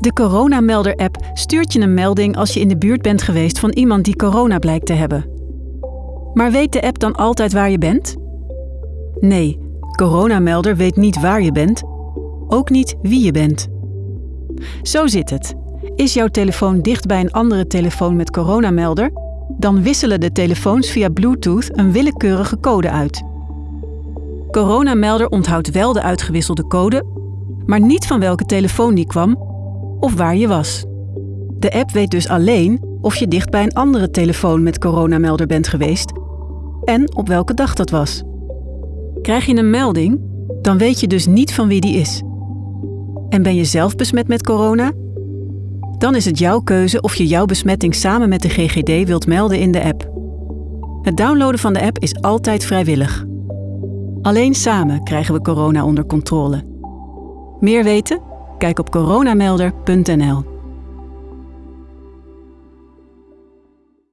De Coronamelder-app stuurt je een melding als je in de buurt bent geweest van iemand die corona blijkt te hebben. Maar weet de app dan altijd waar je bent? Nee, Coronamelder weet niet waar je bent, ook niet wie je bent. Zo zit het. Is jouw telefoon dicht bij een andere telefoon met coronamelder, dan wisselen de telefoons via Bluetooth een willekeurige code uit. Coronamelder onthoudt wel de uitgewisselde code, maar niet van welke telefoon die kwam of waar je was. De app weet dus alleen of je dicht bij een andere telefoon met coronamelder bent geweest en op welke dag dat was. Krijg je een melding, dan weet je dus niet van wie die is. En ben je zelf besmet met corona? Dan is het jouw keuze of je jouw besmetting samen met de GGD wilt melden in de app. Het downloaden van de app is altijd vrijwillig. Alleen samen krijgen we corona onder controle. Meer weten? Kijk op coronamelder.nl.